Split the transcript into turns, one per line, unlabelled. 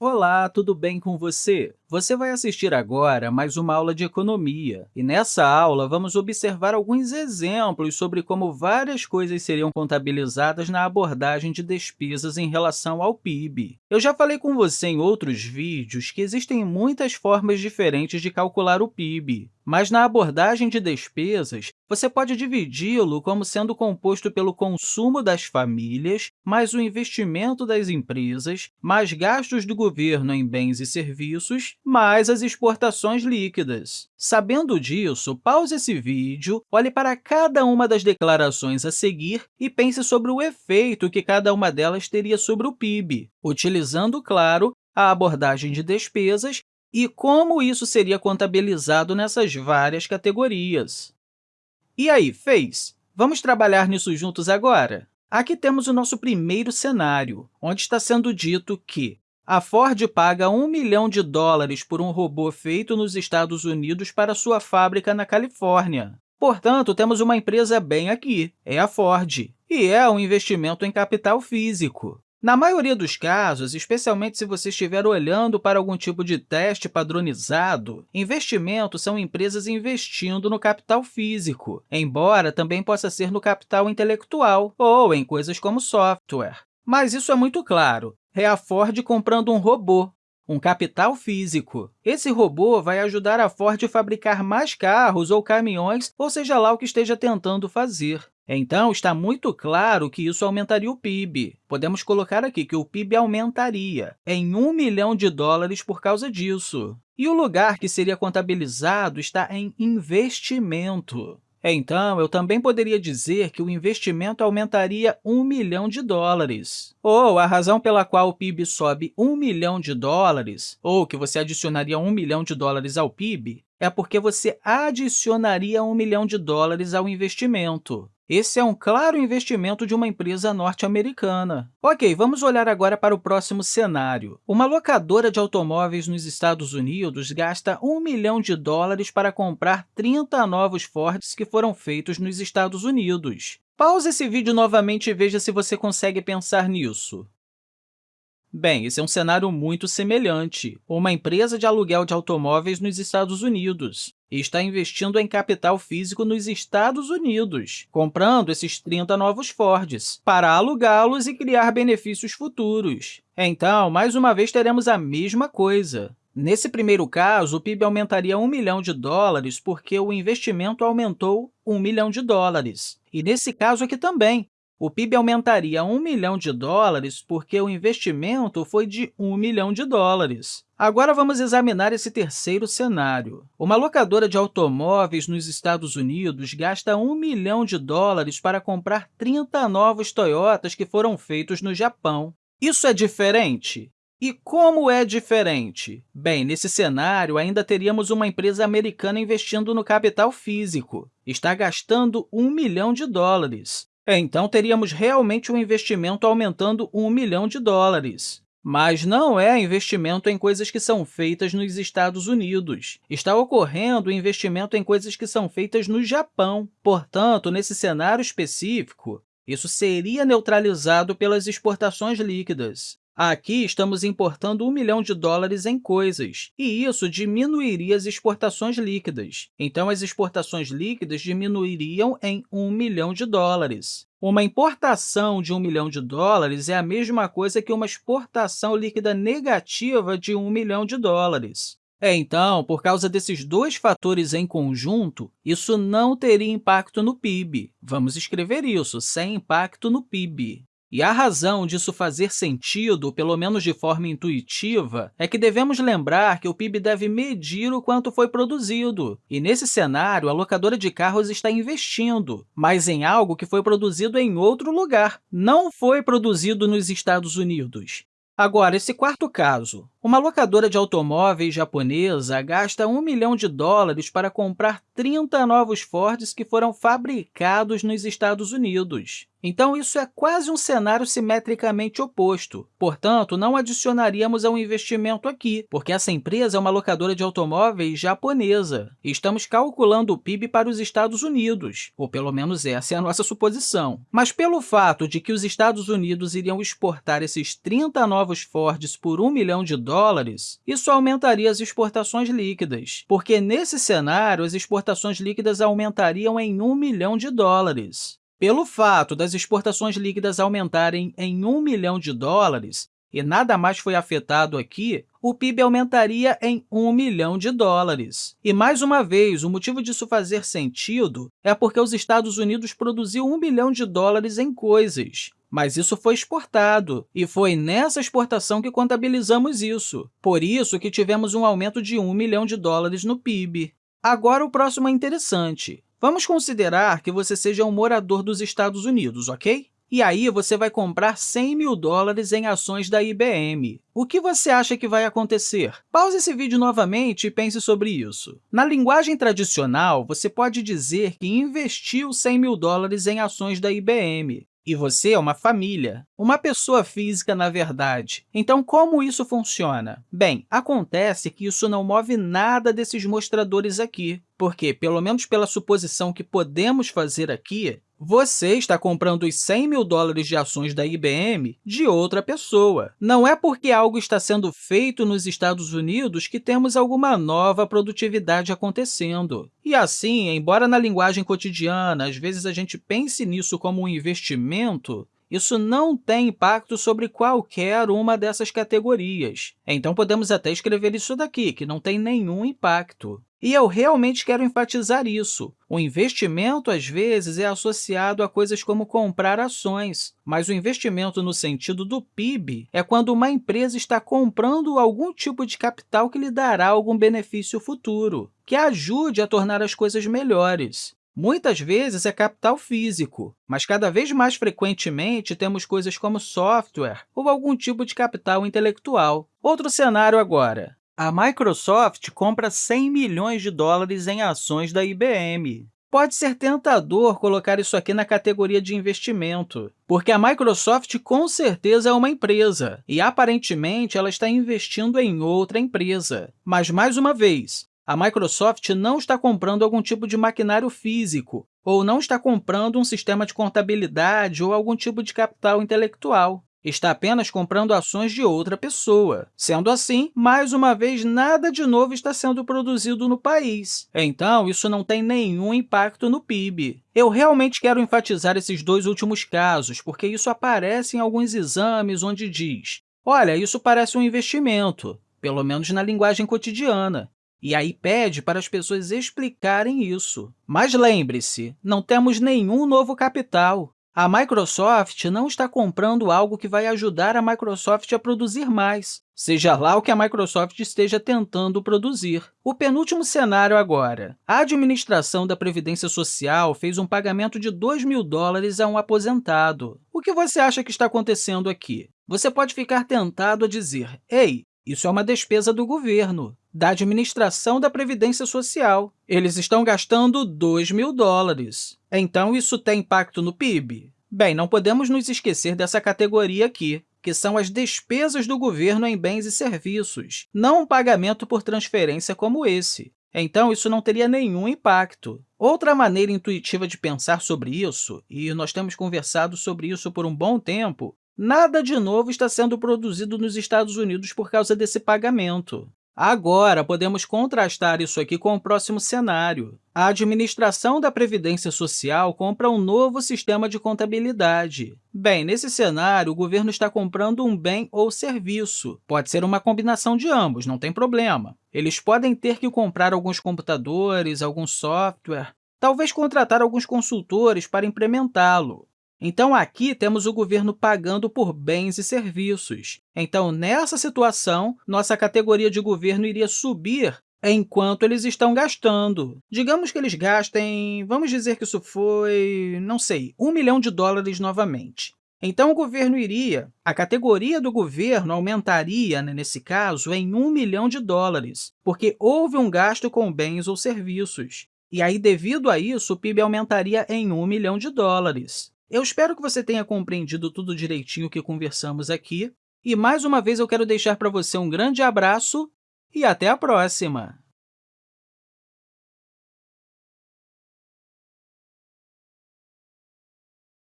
Olá, tudo bem com você? Você vai assistir agora mais uma aula de economia, e nessa aula vamos observar alguns exemplos sobre como várias coisas seriam contabilizadas na abordagem de despesas em relação ao PIB. Eu já falei com você em outros vídeos que existem muitas formas diferentes de calcular o PIB, mas na abordagem de despesas, você pode dividi-lo como sendo composto pelo consumo das famílias, mais o investimento das empresas, mais gastos do governo em bens e serviços, mais as exportações líquidas. Sabendo disso, pause esse vídeo, olhe para cada uma das declarações a seguir e pense sobre o efeito que cada uma delas teria sobre o PIB, utilizando, claro, a abordagem de despesas e como isso seria contabilizado nessas várias categorias. E aí, fez? Vamos trabalhar nisso juntos agora? Aqui temos o nosso primeiro cenário, onde está sendo dito que a Ford paga 1 milhão de dólares por um robô feito nos Estados Unidos para sua fábrica na Califórnia. Portanto, temos uma empresa bem aqui, é a Ford, e é um investimento em capital físico. Na maioria dos casos, especialmente se você estiver olhando para algum tipo de teste padronizado, investimentos são empresas investindo no capital físico, embora também possa ser no capital intelectual ou em coisas como software. Mas isso é muito claro. É a Ford comprando um robô, um capital físico. Esse robô vai ajudar a Ford a fabricar mais carros ou caminhões, ou seja lá o que esteja tentando fazer. Então, está muito claro que isso aumentaria o PIB. Podemos colocar aqui que o PIB aumentaria em 1 milhão de dólares por causa disso. E o lugar que seria contabilizado está em investimento. Então, eu também poderia dizer que o investimento aumentaria 1 milhão de dólares. Ou a razão pela qual o PIB sobe 1 milhão de dólares, ou que você adicionaria 1 milhão de dólares ao PIB, é porque você adicionaria 1 milhão de dólares ao investimento. Esse é um claro investimento de uma empresa norte-americana. Ok, vamos olhar agora para o próximo cenário. Uma locadora de automóveis nos Estados Unidos gasta 1 milhão de dólares para comprar 30 novos Fords que foram feitos nos Estados Unidos. Pause esse vídeo novamente e veja se você consegue pensar nisso. Bem, esse é um cenário muito semelhante. Uma empresa de aluguel de automóveis nos Estados Unidos está investindo em capital físico nos Estados Unidos, comprando esses 30 novos Fords, para alugá-los e criar benefícios futuros. Então, mais uma vez, teremos a mesma coisa. Nesse primeiro caso, o PIB aumentaria 1 milhão de dólares porque o investimento aumentou 1 milhão de dólares. E nesse caso aqui também, o PIB aumentaria 1 milhão de dólares porque o investimento foi de 1 milhão de dólares. Agora, vamos examinar esse terceiro cenário. Uma locadora de automóveis nos Estados Unidos gasta 1 milhão de dólares para comprar 30 novos Toyotas que foram feitos no Japão. Isso é diferente? E como é diferente? Bem, nesse cenário, ainda teríamos uma empresa americana investindo no capital físico. Está gastando 1 milhão de dólares. Então, teríamos realmente um investimento aumentando 1 milhão de dólares. Mas não é investimento em coisas que são feitas nos Estados Unidos. Está ocorrendo investimento em coisas que são feitas no Japão. Portanto, nesse cenário específico, isso seria neutralizado pelas exportações líquidas. Aqui, estamos importando 1 milhão de dólares em coisas, e isso diminuiria as exportações líquidas. Então, as exportações líquidas diminuiriam em 1 milhão de dólares. Uma importação de 1 milhão de dólares é a mesma coisa que uma exportação líquida negativa de 1 milhão de dólares. É, então, por causa desses dois fatores em conjunto, isso não teria impacto no PIB. Vamos escrever isso, sem impacto no PIB. E a razão disso fazer sentido, pelo menos de forma intuitiva, é que devemos lembrar que o PIB deve medir o quanto foi produzido. E, nesse cenário, a locadora de carros está investindo, mas em algo que foi produzido em outro lugar, não foi produzido nos Estados Unidos. Agora, esse quarto caso. Uma locadora de automóveis japonesa gasta 1 milhão de dólares para comprar 30 novos Fords que foram fabricados nos Estados Unidos. Então, isso é quase um cenário simetricamente oposto. Portanto, não adicionaríamos ao investimento aqui, porque essa empresa é uma locadora de automóveis japonesa. Estamos calculando o PIB para os Estados Unidos, ou pelo menos essa é a nossa suposição. Mas pelo fato de que os Estados Unidos iriam exportar esses 30 novos Fords por 1 milhão de dólares, dólares, isso aumentaria as exportações líquidas, porque, nesse cenário, as exportações líquidas aumentariam em 1 milhão de dólares. Pelo fato das exportações líquidas aumentarem em 1 milhão de dólares, e nada mais foi afetado aqui, o PIB aumentaria em 1 milhão de dólares. E, mais uma vez, o motivo disso fazer sentido é porque os Estados Unidos produziam 1 bilhão de dólares em coisas, mas isso foi exportado, e foi nessa exportação que contabilizamos isso. Por isso que tivemos um aumento de 1 milhão de dólares no PIB. Agora, o próximo é interessante. Vamos considerar que você seja um morador dos Estados Unidos, ok? E aí, você vai comprar 100 mil dólares em ações da IBM. O que você acha que vai acontecer? Pause esse vídeo novamente e pense sobre isso. Na linguagem tradicional, você pode dizer que investiu 100 mil dólares em ações da IBM. E você é uma família, uma pessoa física, na verdade. Então, como isso funciona? Bem, acontece que isso não move nada desses mostradores aqui, porque, pelo menos pela suposição que podemos fazer aqui, você está comprando os 100 mil dólares de ações da IBM de outra pessoa. Não é porque algo está sendo feito nos Estados Unidos que temos alguma nova produtividade acontecendo. E assim, embora na linguagem cotidiana, às vezes a gente pense nisso como um investimento, isso não tem impacto sobre qualquer uma dessas categorias. Então, podemos até escrever isso daqui, que não tem nenhum impacto. E eu realmente quero enfatizar isso. O investimento, às vezes, é associado a coisas como comprar ações, mas o investimento no sentido do PIB é quando uma empresa está comprando algum tipo de capital que lhe dará algum benefício futuro, que ajude a tornar as coisas melhores. Muitas vezes é capital físico, mas cada vez mais frequentemente temos coisas como software ou algum tipo de capital intelectual. Outro cenário agora. A Microsoft compra 100 milhões de dólares em ações da IBM. Pode ser tentador colocar isso aqui na categoria de investimento, porque a Microsoft com certeza é uma empresa e, aparentemente, ela está investindo em outra empresa. Mas, mais uma vez, a Microsoft não está comprando algum tipo de maquinário físico ou não está comprando um sistema de contabilidade ou algum tipo de capital intelectual. Está apenas comprando ações de outra pessoa. Sendo assim, mais uma vez, nada de novo está sendo produzido no país. Então, isso não tem nenhum impacto no PIB. Eu realmente quero enfatizar esses dois últimos casos, porque isso aparece em alguns exames onde diz olha, isso parece um investimento, pelo menos na linguagem cotidiana. E aí pede para as pessoas explicarem isso. Mas lembre-se, não temos nenhum novo capital. A Microsoft não está comprando algo que vai ajudar a Microsoft a produzir mais, seja lá o que a Microsoft esteja tentando produzir. O penúltimo cenário agora. A administração da Previdência Social fez um pagamento de 2 mil dólares a um aposentado. O que você acha que está acontecendo aqui? Você pode ficar tentado a dizer, ei, isso é uma despesa do governo, da administração da Previdência Social. Eles estão gastando 2 mil dólares. Então, isso tem impacto no PIB? Bem, não podemos nos esquecer dessa categoria aqui, que são as despesas do governo em bens e serviços, não um pagamento por transferência como esse. Então, isso não teria nenhum impacto. Outra maneira intuitiva de pensar sobre isso, e nós temos conversado sobre isso por um bom tempo, Nada de novo está sendo produzido nos Estados Unidos por causa desse pagamento. Agora, podemos contrastar isso aqui com o próximo cenário. A administração da Previdência Social compra um novo sistema de contabilidade. Bem, nesse cenário, o governo está comprando um bem ou serviço. Pode ser uma combinação de ambos, não tem problema. Eles podem ter que comprar alguns computadores, algum software, talvez contratar alguns consultores para implementá-lo. Então, aqui temos o governo pagando por bens e serviços. Então, nessa situação, nossa categoria de governo iria subir enquanto eles estão gastando. Digamos que eles gastem, vamos dizer que isso foi, não sei, um milhão de dólares novamente. Então, o governo iria, a categoria do governo aumentaria, né, nesse caso, em um milhão de dólares, porque houve um gasto com bens ou serviços. E aí, devido a isso, o PIB aumentaria em um milhão de dólares. Eu espero que você tenha compreendido tudo direitinho que conversamos aqui. E, mais uma vez, eu quero deixar para você um grande abraço e até a próxima!